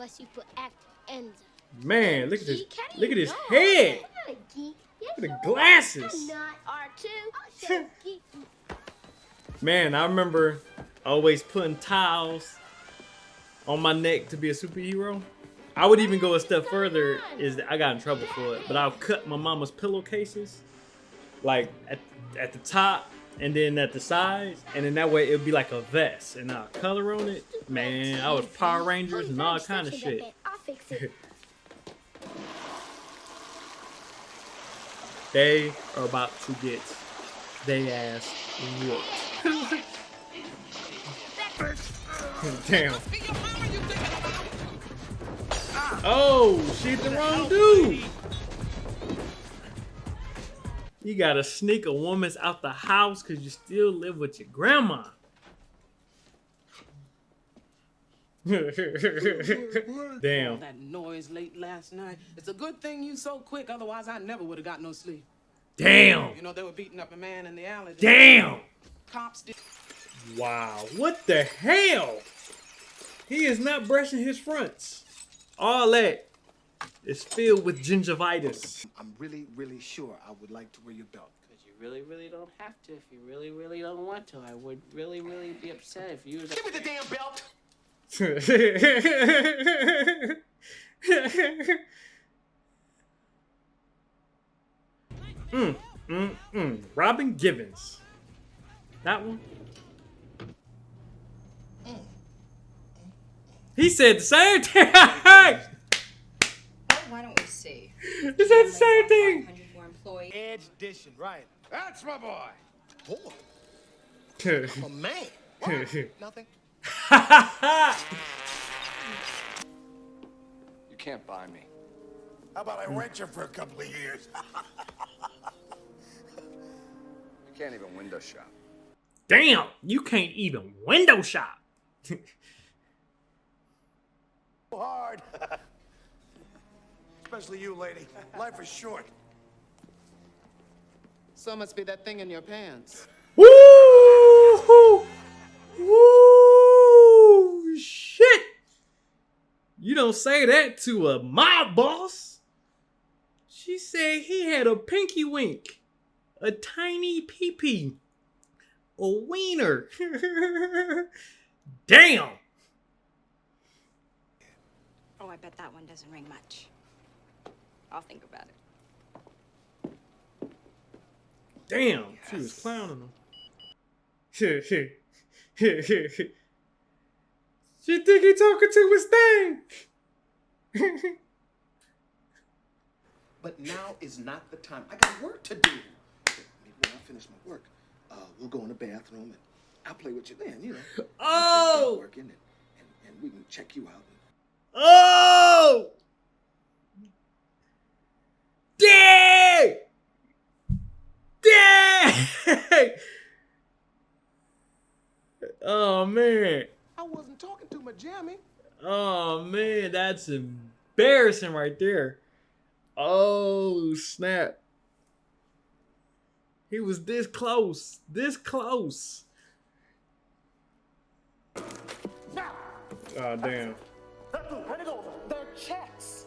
was super act ends. Man, look at this. Look at you his know? head. I'm not a geek. Yes, Look at the glasses. Not R2. I'm so geek. Man, I remember always putting tiles on my neck to be a superhero. I would even go a step further. Is that I got in trouble for it, but I'll cut my mama's pillowcases, like at at the top and then at the sides, and then that way it'd be like a vest, and I'll color on it. Man, I was Power Rangers and all kind of shit. I'll fix it. They are about to get they ass whooped. Damn. Oh, she hit the wrong dude. You gotta sneak a woman's out the house because you still live with your grandma. Damn. That noise late last night. It's a good thing you so quick, otherwise I never would have got no sleep. Damn. You know they were beating up a man in the alley. Damn. Cops did. Wow. What the hell? He is not brushing his fronts. All that is filled with gingivitis. I'm really, really sure I would like to wear your belt. Because you really, really don't have to. If you really, really don't want to, I would really, really be upset if you was. Give me the damn belt! mm, mm, mm. Robin Givens. That one? He said the same thing. he Well, why don't we see? said the same thing. employees. Edge dishing, right. That's my boy. Boy? A man. What? Nothing. You can't buy me. How about I rent you for a couple of years? You can't even window shop. Damn, you can't even window shop. So hard. Especially you, lady. Life is short. So must be that thing in your pants. Woo! Woo! Shit! You don't say that to a mob boss. She said he had a pinky wink, a tiny pee-pee, a wiener. Damn! Oh, I bet that one doesn't ring much. I'll think about it. Damn! She was clowning him. she think he talking to his thing. But now is not the time. I got work to do. Maybe when I finish my work, uh, we'll go in the bathroom and I'll play with you then, you know. Oh! Working and, and, and we can check you out. Oh! Dang! Dang! Oh man. I wasn't talking to my jammy. Oh man, that's embarrassing right there. Oh snap. He was this close. This close. Now. Oh damn. Hand it over. They're checks.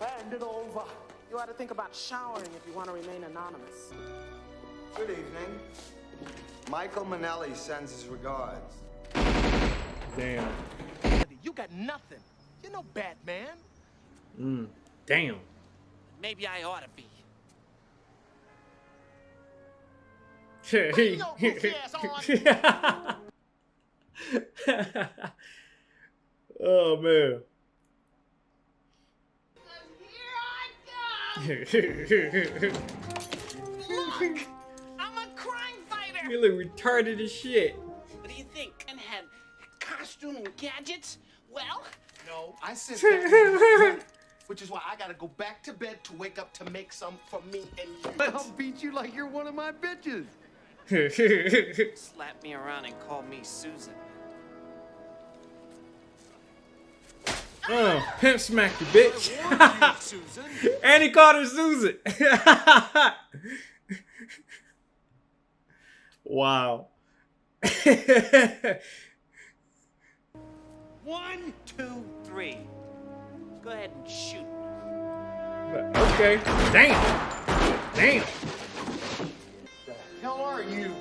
Hand it over. You ought to think about showering if you want to remain anonymous. Good evening. Michael Minelli sends his regards. Damn. You got nothing. You're no Batman. Mm. Damn. Maybe I ought to be. He- your goofy ass oh man. I'm a crime fighter. You look retarded as shit. What do you think? And had costume and gadgets? Well, No, I said that. Which is why I gotta go back to bed to wake up to make some for me and you. I'll beat you like you're one of my bitches. slap me around and call me Susan. oh, pimp smack you, bitch. Susan. and he called her Susan. Wow. One, two, three. Go ahead and shoot. Okay. Damn. Damn. hell are you?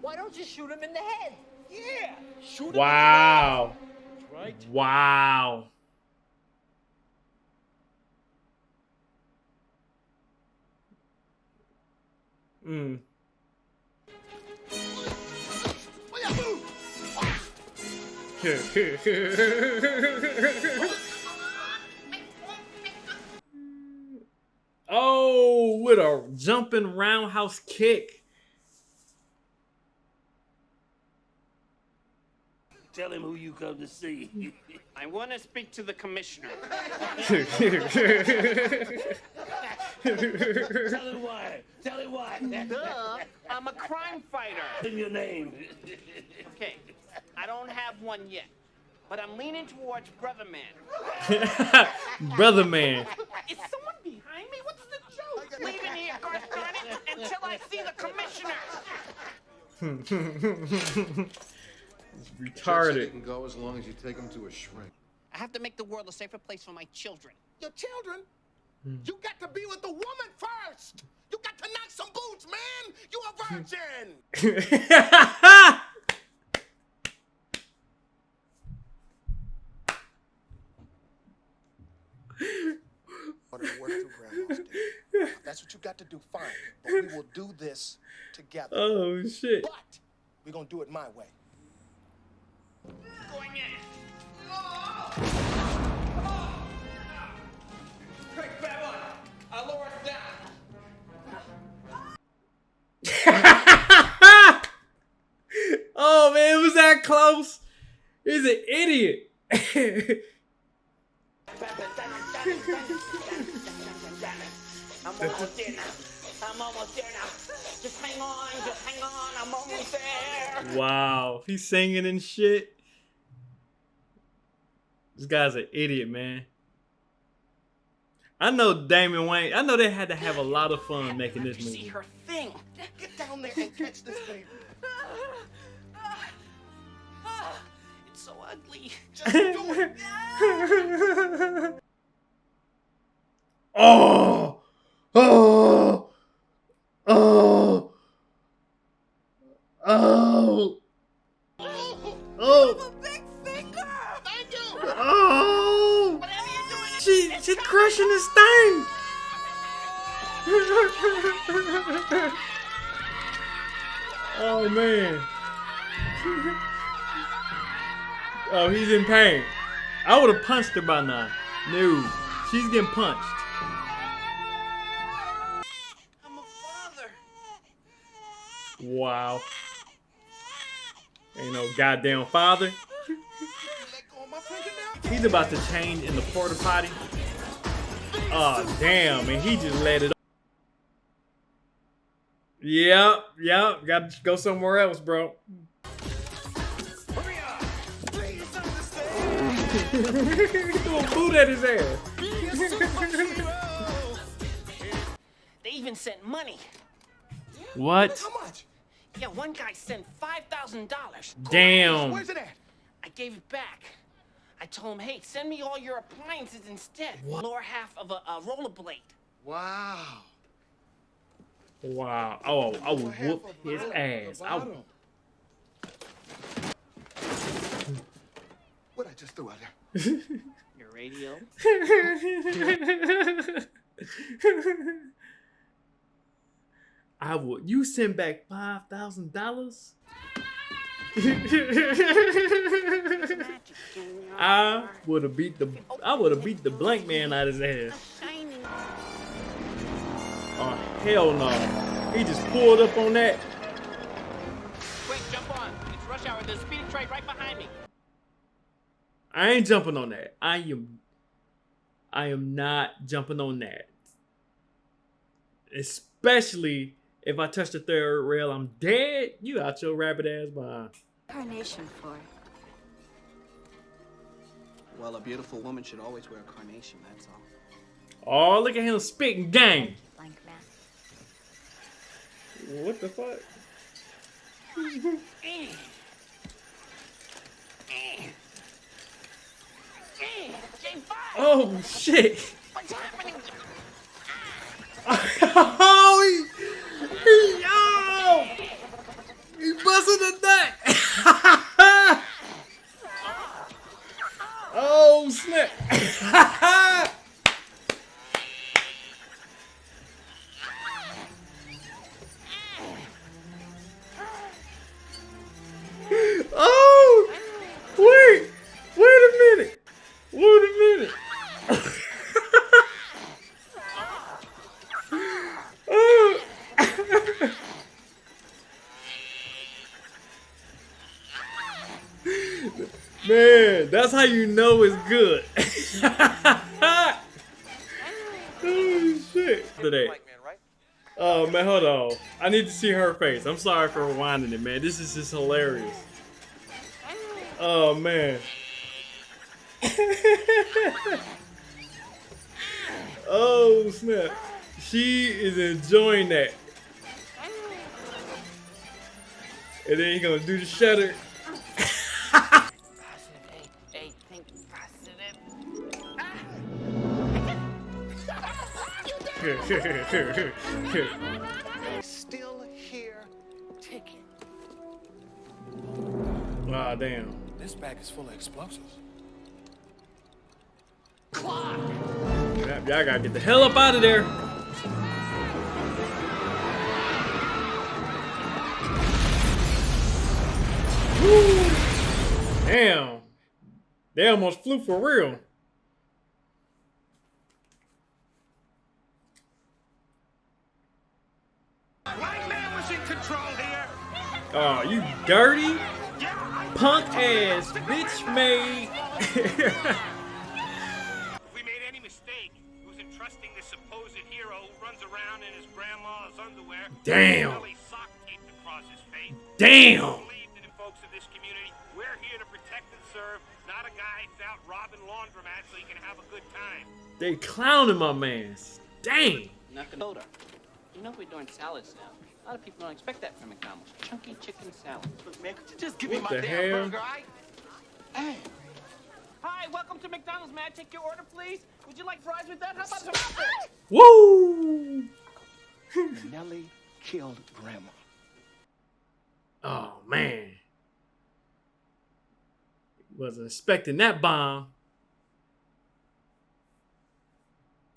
Why don't you shoot him in the head? Yeah! Shoot Wow. him, right? Wow. Mm. oh, with a jumping roundhouse kick. Tell him who you come to see. I want to speak to the commissioner. Tell him why. Tell him why. Duh! I'm a crime fighter. Tell your name. Okay, I don't have one yet, but I'm leaning towards Brother Man. Brother man. Is someone behind me? What's the joke? Leaving here, gosh darn it, until I see the commissioner. Retarded. can go as long as you take him to a shrink. I have to make the world a safer place for my children. Your children? Mm. You got to be with the woman first. You got to knock some boots, man. You a virgin. Wanted to work through Grandma's death. If That's what you got to do, fine. But we will do this together. oh shit. But we're gonna do it my way. Going in. That close. He's an idiot. I'm almost there now. I'm almost there now. Just hang on, just hang on. I'm almost there. wow, he's singing and shit. This guy's an idiot, man. I know Damon Wayans. I know they had to have a lot of fun making this You see movie. her thing. Get down there and catch this baby. It's so ugly. Just do it. oh, oh, oh, oh, oh, oh. Whatever you're doing, it's- She it's she crushing his thing. oh man. oh, he's in pain. I would have punched her by now. No, she's getting punched. I'm a father. Wow. Ain't no goddamn father. Let go of my fingernail. He's about to change in the porta potty. Oh damn, and he just let it. Yep, yep. Got to go somewhere else, bro. Understand. he threw a boot at his ass. You're a superhero. They even sent money. What? How much? Yeah, one guy sent five thousand dollars. Damn. Where's it at? I gave it back. I told him, hey, send me all your appliances instead. Lower half of a, a rollerblade. Wow. Wow. Oh, I would whoop his ass. I would- What I just threw out there? Your radio. I would. You send back five thousand dollars. I would have beat the. I would have beat the blank man out of his ass. Oh hell no! He just pulled up on that. I ain't jumping on that. I am. I am not jumping on that. Especially if I touch the third rail, I'm dead. You out your rabbit ass behind. Carnation for. Well, a beautiful woman should always wear a carnation, that's all. Oh, look at him spitting gang. Blank man. What the fuck? Mm. Mm. Oh, shit! What's happening? Man, that's how you know it's good. oh shit. Today. Oh man, hold on. I need to see her face. I'm sorry for rewinding it, man. This is just hilarious. Oh man. oh snap. She is enjoying that. And then you're gonna do the shutter. Still here, ticking. Ah, damn. This bag is full of explosives. Yeah, Y'all gotta get the hell up out of there. Woo. Damn. They almost flew for real. White man was in control here. Oh, you dirty punk ass bitch made. If we made any mistake, it was entrusting this supposed hero who runs around in his grandma's underwear. Damn. Belly sock taped across his face. Damn. Believed in the folks of this community. We're here to protect and serve, not a guy who's out robbing laundromats so he can have a good time. They clowning my mans. Dang. Nakamoto. You know we're doing salads now. A lot of people don't expect that from McDonald's. Chunky chicken salad. Look, man, could you just give What the hell? I... Hey. Hi, welcome to McDonald's. May I take your order, please? Would you like fries with that? How about some apples? Woo. Nellie killed Grandma. Oh man. Wasn't expecting that bomb.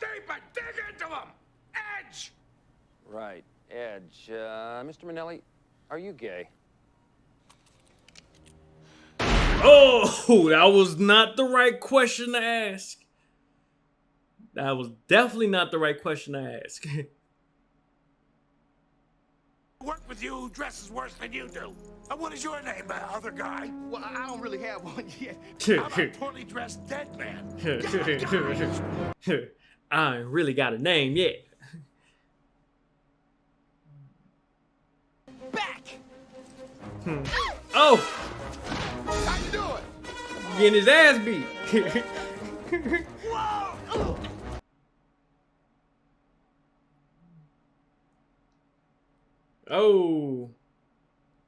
Deeper, dig into him! Edge! Right, Edge. Uh, Mr. Minelli, are you gay? Oh, that was not the right question to ask. That was definitely not the right question to ask. Work with you who dresses worse than you do. And what is your name, uh, other guy? Well, I don't really have one yet. I'm a poorly dressed dead man. I ain't really got a name yet. Hmm. Oh, How you doing? getting his ass beat. oh,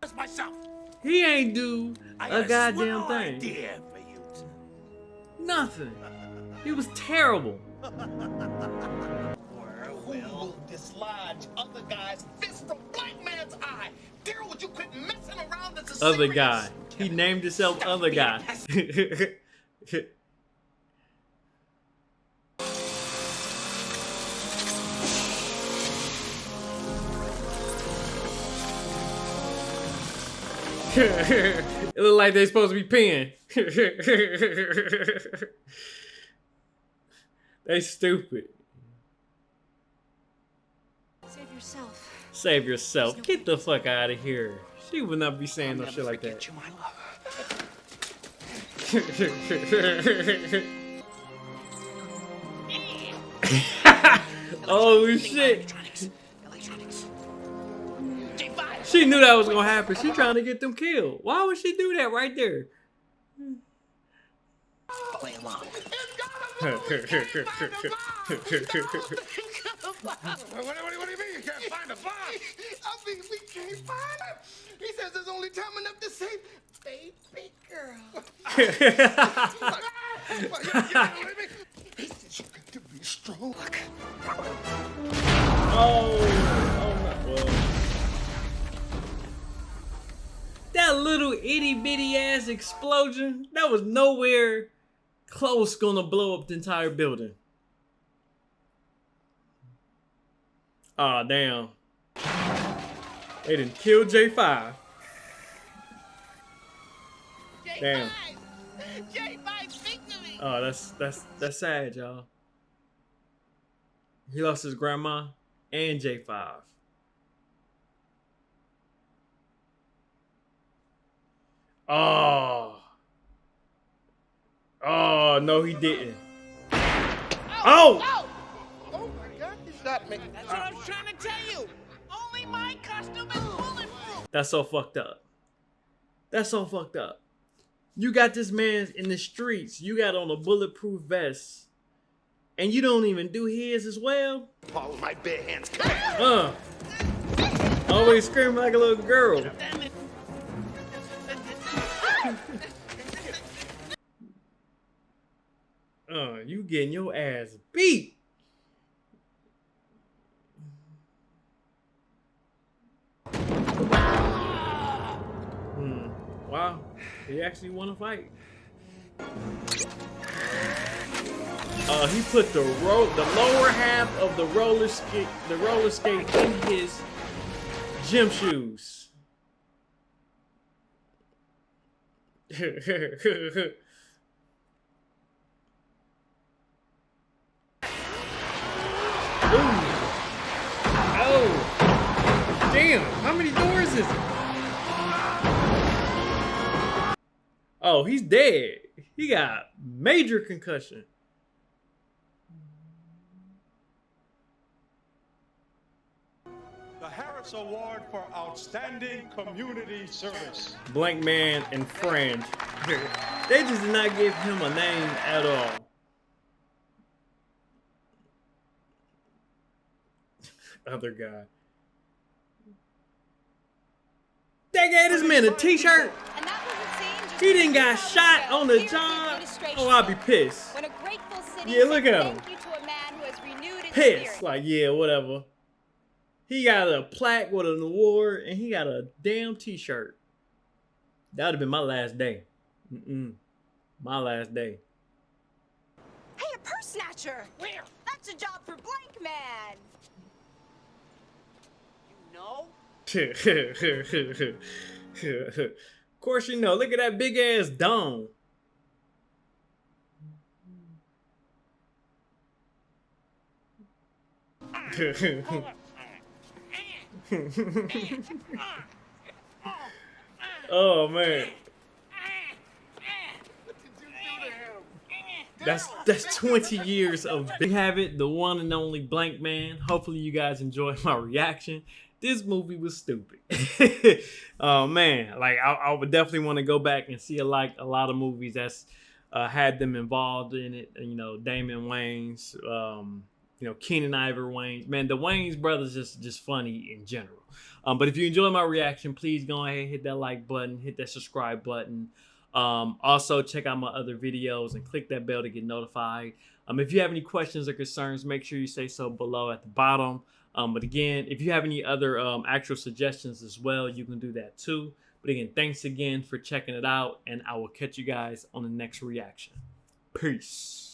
That's myself. he ain't do I a goddamn thing. idea for you. Nothing. He was terrible. Who will dislodge other guy's fist from black man's eye? Daryl, would you quit messing around? This is Other serious. guy. He named himself Other Guy. it look like they're supposed to be peeing. they stupid. Save yourself. Save yourself. Get the fuck out of here. She would not be saying no shit like that. You, my love. oh shit. She knew that was gonna happen. She trying to get them killed. Why would she do that right there? Play along. What, what, what, what do you mean you can't find a bomb? I mean, we can't find him. He says there's only time enough to save baby girl. to be strong. Oh, oh my, well. That little itty bitty ass explosion, that was nowhere close gonna blow up the entire building. Aw, oh, damn. They didn't kill J5. Damn. J5, speak to me. Oh, that's that's that's sad, y'all. He lost his grandma and J5. Oh. Oh, no, he didn't. Oh! Oh, oh. oh my God, you shot me. That's what That's so fucked up. That's so fucked up. You got this man in the streets. You got on a bulletproof vest. And you don't even do his as well? Paul with my bare hands. Uh. Always screaming like a little girl. Uh, you getting your ass beat. Wow. He actually won a fight. Uh, he put the ro the lower half of the roller skate the roller skate in his gym shoes. Ooh. Oh. Damn, how many doors is it? Oh, he's dead. He got major concussion. The Harris Award for Outstanding Community Service. Blank Man and Friend. they just did not give him a name at all. Other guy. They gave this man a t-shirt. He didn't got shot on the job. Oh, I'll be pissed. When a grateful city Yeah, look at him. thank you to a man who has renewed its Pissed. Like, yeah, whatever. He got a plaque with an award and he got a damn t-shirt. That would have been my last day. Mm-mm. My last day. Hey, a purse snatcher. Where? That's a job for Blank Man. You know? of course you know. Look at that big ass dome. oh man. That's that's 20 years of we have it, the one and only blank man. Hopefully you guys enjoyed my reaction. This movie was stupid. oh man, like I, I would definitely want to go back and see a, like a lot of movies that's uh, had them involved in it. You know, Damon Wayans, um, you know, Keenen Ivory Wayans. Man, the Wayans brothers just just funny in general. Um, but if you enjoy my reaction, please go ahead and hit that like button, hit that subscribe button. Um, also, check out my other videos and click that bell to get notified. Um, if you have any questions or concerns, make sure you say so below at the bottom. Um, but again, if you have any other um, actual suggestions as well, you can do that too. But again, thanks again for checking it out, and I will catch you guys on the next reaction. Peace.